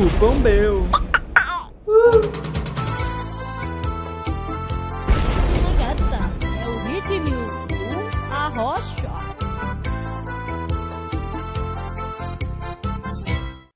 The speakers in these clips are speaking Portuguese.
Cupom meu. Gata,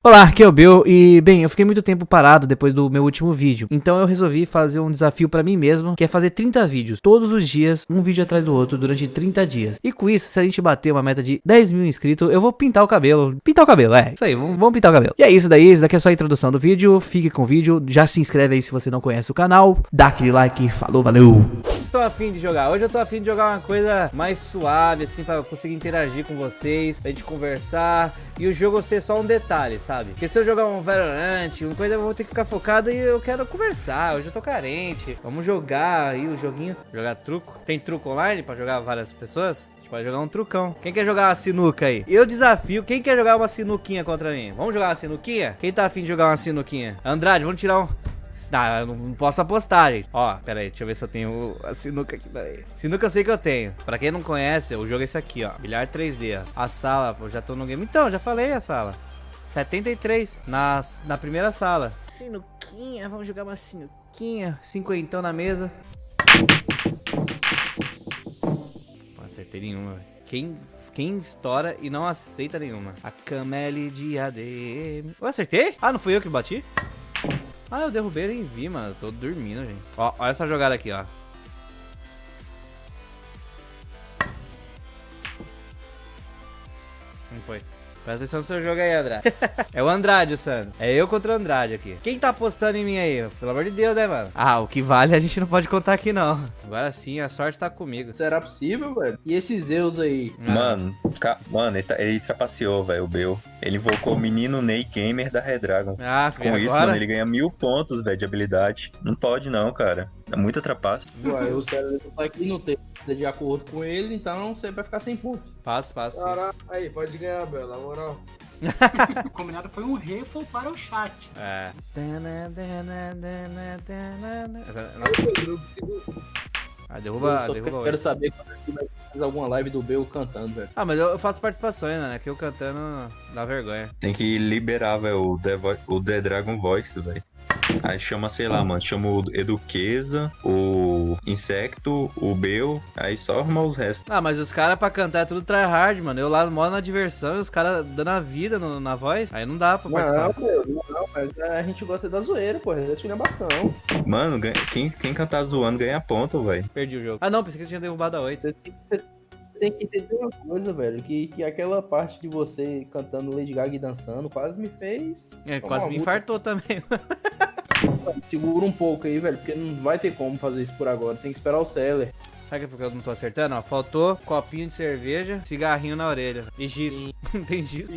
Olá, aqui é o Bill e, bem, eu fiquei muito tempo parado depois do meu último vídeo, então eu resolvi fazer um desafio pra mim mesmo, que é fazer 30 vídeos, todos os dias, um vídeo atrás do outro, durante 30 dias. E com isso, se a gente bater uma meta de 10 mil inscritos, eu vou pintar o cabelo. Pintar o cabelo, é, isso aí, vamos, pintar o cabelo. E é isso daí, isso daqui é só a introdução do vídeo, fique com o vídeo, já se inscreve aí se você não conhece o canal, dá aquele like, falou, valeu! Estou afim de jogar, hoje eu tô afim de jogar uma coisa mais suave, assim, pra conseguir interagir com vocês, pra gente conversar, e o jogo ser só um detalhe, sabe? Porque se eu jogar um Valorant, uma coisa eu vou ter que ficar focado e eu quero conversar. Hoje eu tô carente. Vamos jogar aí o joguinho. Jogar truco. Tem truco online pra jogar várias pessoas? Pode jogar um trucão. Quem quer jogar uma sinuca aí? Eu desafio. Quem quer jogar uma sinuquinha contra mim? Vamos jogar uma sinuquinha? Quem tá afim de jogar uma sinuquinha? Andrade, vamos tirar um. Ah, eu não posso apostar, gente. Ó, pera aí, deixa eu ver se eu tenho a sinuca aqui daí. Sinuca eu sei que eu tenho. Pra quem não conhece, o jogo é esse aqui, ó. Bilhar 3D, ó. A sala, pô, já tô no game. Então, já falei a sala. 73 na, na primeira sala. Sinuquinha, vamos jogar uma sinuquinha. Cinquentão na mesa. Não acertei nenhuma, velho. Quem, quem estoura e não aceita nenhuma? A Cameli de ADM. Eu acertei? Ah, não fui eu que bati? Ah, eu derrubei nem vi, mano. Tô dormindo, gente. Ó, olha essa jogada aqui, ó. Não foi. Presta atenção no seu jogo aí, Andrade. é o Andrade, Sandro. É eu contra o Andrade aqui. Quem tá apostando em mim aí? Pelo amor de Deus, né, mano? Ah, o que vale a gente não pode contar aqui, não. Agora sim, a sorte tá comigo. Será possível, velho? E esses Zeus aí? Ah. Mano, ca- mano, ele, tá- ele trapaceou, velho, o Bel. Ele invocou o menino Ney Gamer da Redragon. Ah, Com filho, isso, agora... mano, ele ganha mil pontos, velho, de habilidade. Não pode não, cara. É muita trapaça. Ué, o Célio tá aqui no tempo de acordo com ele, então você vai ficar sem pontos. Passa, passa. Caraca, aí, pode ganhar, Bel, na moral. O combinado foi um refo para o chat. É. Ah, Eu derruba, só derruba quero oito. saber quando é que vai fazer alguma live do Bel cantando, velho. Ah, mas eu eu faço participações, né? Que eu cantando dá vergonha. Tem que liberar, velho, o The, Vo- o The Dragon Voice, velho. Aí chama, sei lá, mano, chama o Eduqueza, o Insecto, o Bel, aí só arrumar os restos. Ah, mas os caras pra cantar é tudo tryhard, mano. Eu lá moro na diversão e os caras dando a vida no- na voz. Aí não dá pra Não, participar. meu, não, mas a gente gosta da zoeira, pô, é esculhambação. Mano, quem, quem cantar zoando ganha ponto, velho. Perdi o jogo. Ah, não, pensei que eu tinha derrubado a 8. Você tem, que entender uma coisa, velho, que, que aquela parte de você cantando Lady Gaga e dançando quase me fez... É, quase me infartou também. Segura um pouco aí, velho, porque não vai ter como fazer isso por agora, tem que esperar o Seller. Sabe que é porque eu não tô acertando? Ó, faltou copinho de cerveja, cigarrinho na orelha. E giz. Não tem giz?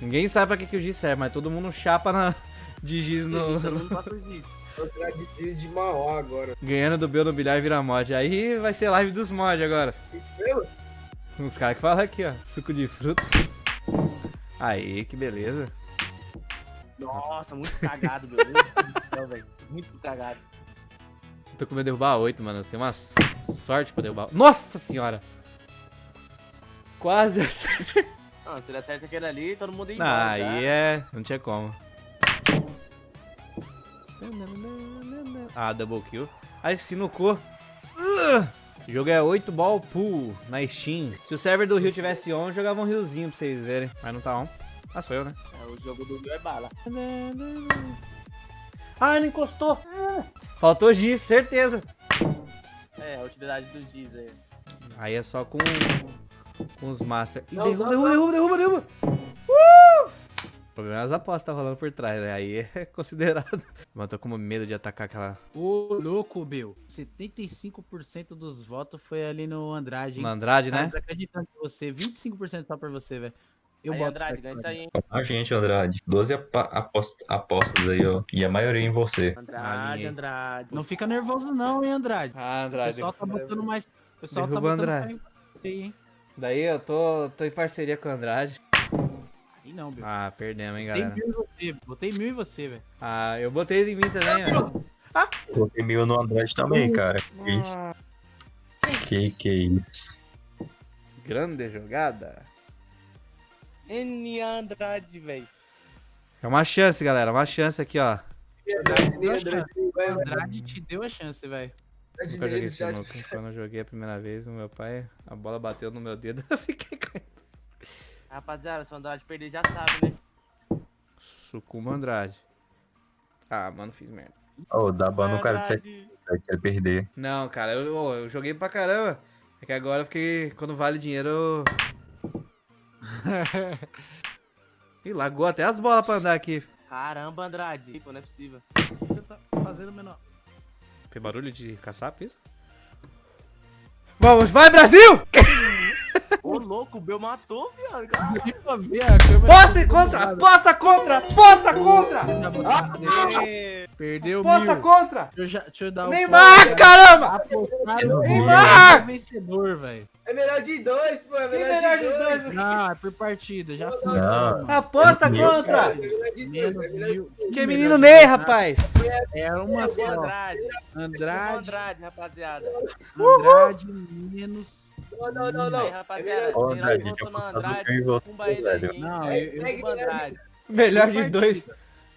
Ninguém sabe pra que, que o giz serve, mas todo mundo chapa na... de giz no... Eu de Mauá agora. Ganhando do Bel no bilhar vira mod. Aí vai ser live dos mods agora. Isso mesmo? Os caras que falam aqui, ó. Suco de frutas. Aí, que beleza. Nossa, muito cagado, meu Deus céu, velho. Muito cagado. Tô com medo de derrubar 8, mano. Tem uma sorte pra derrubar. Nossa senhora! Quase acertei. Não, se ele acerta aquele ali, todo mundo ia embora. aí é. Não tinha como. Ah, double kill. Aí, sinucou. Ugh! O jogo é 8 ball pool na Steam. Se o server do Rio tivesse on, eu jogava um riozinho pra vocês verem. Mas não tá on. Ah, sou eu, né? É, o jogo do Rio é bala. Ah, não encostou. Faltou giz, certeza. É, a utilidade dos Giz aí. Aí é só com, com os master. Não, derruba, não, derruba, derruba, derruba, derruba. Uh! O problema é as apostas tá rolando por trás, né? Aí é considerado. Mas eu tô com medo de atacar aquela. Ô, louco, Bill. 75% dos votos foi ali no Andrade. hein? No Andrade, Cara, né? desacreditando em você. 25% só pra você, velho. Eu aí, Andrade, ganha isso aí, hein? A gente, Andrade. 12 apa- apost- apostas aí, ó. E a maioria em você. Andrade. Andrade. Não fica nervoso não, hein, Andrade. Ah, O Andrade. pessoal tá botando mais... O pessoal tá Derruba o botando Andrade. fé em você, hein. Daí eu tô, tô em parceria com o Andrade. Aí não, Bill. Ah, perdemos, hein, Botei galera. mil em você, botei mil em você, velho. Ah, eu botei em mim também, velho. Coloquei mil no Andrade também, cara. Que isso? Que que isso? Grande jogada. N Andrade, velho. É uma chance, galera. Uma chance aqui, ó. Andrade, te deu a chance, velho. Nunca joguei esse. Quando eu joguei a primeira vez, o meu pai, a bola bateu no meu dedo, eu fiquei caindo. Rapaziada, se o Andrade perder, já sabe, né? Sucuma Andrade. Ah, mano, fiz merda. Ô, dá ban no cara Andrade. ele perder. Não, cara, eu, eu joguei pra caramba. É que agora eu fiquei. Quando vale dinheiro, eu. Ih, lagou até as bolas pra andar aqui. Caramba, Andrade. Pô, não é possível. Você tá fazendo menor. Foi barulho de caçapa isso? Vamos, vai Brasil! Ô, louco, o Bel matou, viado. Posta contra! Posta contra! Posta contra! Perdeu Posta contra! Neymar, caramba! Apostaram Neymar! vencedor, velho. É melhor de dois, pô. É melhor, melhor de de dois. dois. Não, é por partida, já foi. Aposta contra! É É. Que menino Ney, rapaz! É uma só. Andrade. Andrade, Andrade, rapaziada. Andrade, menos. Não, não, não, não. Aí, rapaziada. Ô, Geral Andrade, votou no eu Andrade. Pumba ele aí? Não, eu, eu, Andrade. Melhor de dois.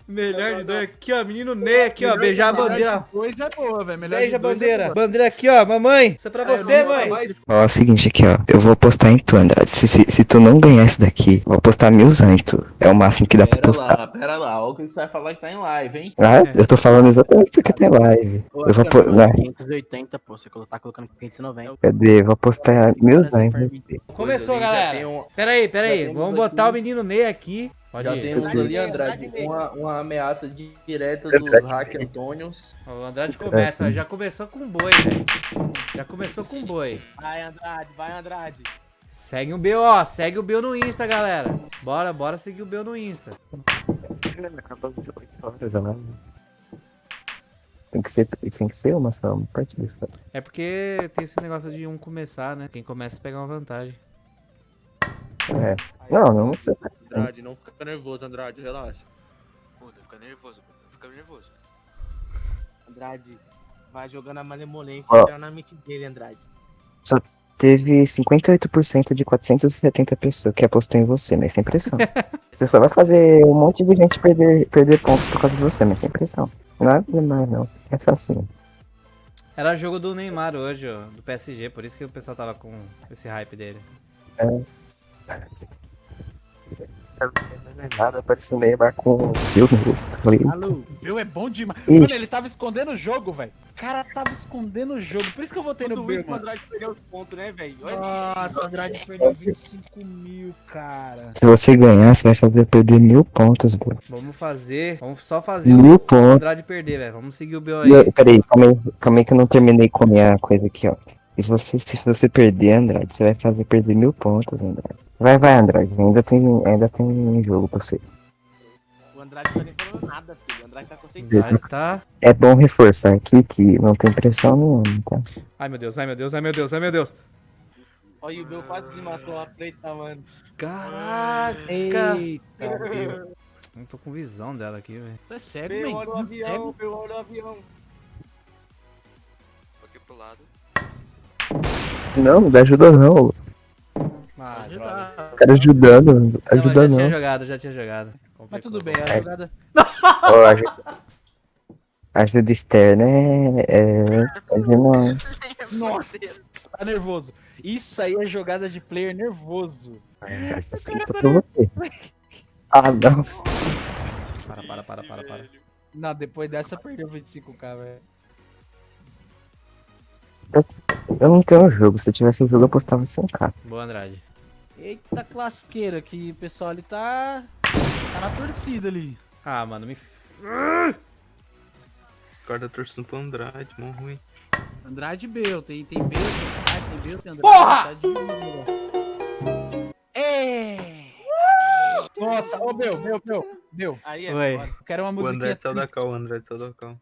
Melhor de dois. Aqui, ó, menino Ney aqui, ó. Beijar a bandeira. Dois é boa, velho. Melhor Beija a dois bandeira. É. Bandeira aqui, ó. Mamãe. Isso é pra É, você, mãe. Ó, é o seguinte aqui, ó. Eu vou apostar em tu, Andrade. Se, se, se tu não ganhar esse daqui, eu vou apostar milzão em tu. É o máximo que dá pra Pera apostar. lá, pera lá. Olha o que você vai falar que tá em live, hein? Ah, eu tô falando exatamente porque tem live. Eu vou apostar. Não, 580, pô. Você tá colocando 590. cadê? Eu vou apostar milzão. Começou, galera. um- Pera aí, pera já aí. temos Vamos botar o menino Ney aqui. Pode Já ir. temos Andrade ali, Andrade, uma, uma ameaça direta Andrade dos hack Antônios. O Andrade começa, ó, já começou com boi, velho. Já começou com boi. Vai, Andrade, vai, Andrade. Segue o Bel, ó. Segue o Bel no Insta, galera. Bora, bora seguir o Bel no Insta. Tem que ser, tem que ser uma só, uma partida só. É porque tem esse negócio de um começar, né? Quem começa pega uma vantagem. É. Não, não precisa. Andrade, não fica nervoso, Andrade, relaxa. Pô, fica nervoso, pô. Fica nervoso. Andrade, vai jogando a malemolência na mente dele, Andrade. Teve 58% de 470 pessoas que apostou em você, mas sem pressão. você só vai fazer um monte de gente perder, perder ponto por causa de você, mas sem pressão. Não é demais, não. É facinho. Era jogo do Neymar hoje, ó, do PSG, por isso que o pessoal tava com esse hype dele. Nada, apareceu o Neymar com o seu no rosto. Falei, meu é bom demais. Mano, ele tava escondendo o jogo, velho. O cara tava escondendo o jogo. Por isso que eu votei no Tudo B, isso pro mano. Andrade perder os pontos, né, velho? Nossa, Andrade perdeu 25 mil, cara. se você ganhar, você vai fazer perder mil pontos, bro. Vamos fazer, vamos só fazer o Mil pontos. Andrade perder, velho. Vamos seguir o Bel aí. Eu, peraí, calma aí, calma aí que eu não terminei com a minha coisa aqui, ó. E você, se você perder, Andrade, você vai fazer perder mil pontos, Andrade. Vai, vai, Andrade, ainda tem, ainda tem jogo pra você. O Andrade não tá nem falando nada, filho. O Andrade tá concentrado. Tá. É bom reforçar aqui que não tem pressão nenhuma, tá? Ai meu Deus, ai meu Deus, ai meu Deus, ai meu Deus. Olha, o Bel quase se matou a preta, mano. Caraca. Eita, meu. Não tô com visão dela aqui, velho. É Bel, man. olha o avião, Bel, olha o avião. Tô aqui pro lado. Não, não dá ajuda não. Ah, ajudar. O cara ajudando, Não, mas ajuda já não. tinha jogado, já tinha jogado. Mas tudo bem, a É. jogada. Ajuda, ajuda externa é. é, é não. Nossa, tá nervoso. Isso aí é jogada de player nervoso. É, facilita pra você. Ah, não. Para, para, para, para, para. Não, depois dessa perdeu 25k, velho. Eu não tenho jogo. Se eu tivesse um jogo, eu apostava 100k. Boa, Andrade. Eita clasqueira que o pessoal ali tá. Tá na torcida ali. Ah, mano, me. Os caras torcendo pro Andrade, mó ruim. Andrade e Bel, tem, tem Bel, tem Andrade, tem Bel, tem Andrade. Porra! Tá de... É! Nossa, ô Bel, Bel, Bel, Bel. Aí é Oi. Eu quero uma O musiquinha Andrade saiu da triste. cal, o Andrade saiu da cal.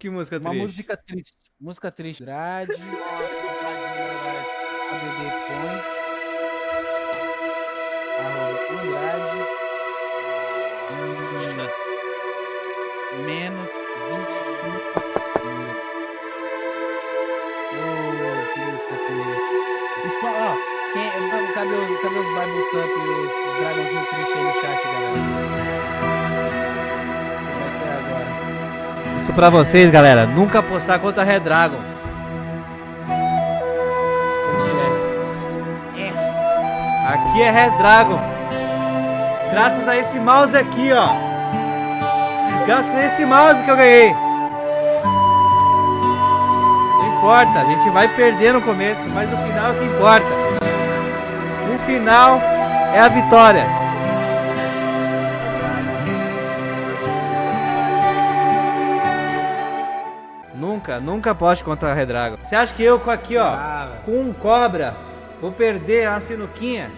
Que música Uma triste. música triste. Música triste. Andrade, Andrade. ADD põe. Arroba Andrade. Menos 25 mil. Ô, que triste. Isso, ó, quem, cadê os, cadê os Bible Thump e os dragãozinho triste aí no chat, galera? Vai ser agora. Isso pra vocês, galera. Nunca apostar contra Red Dragon. Aqui é Red Dragon. Graças a esse mouse aqui, ó. Graças a esse mouse que eu ganhei. Não importa, a gente vai perder no começo, mas o final é o que importa. O final é a vitória. Nunca, nunca aposte contra a Red Dragon. Você acha que eu com aqui, ó, com um cobra, vou perder a sinuquinha?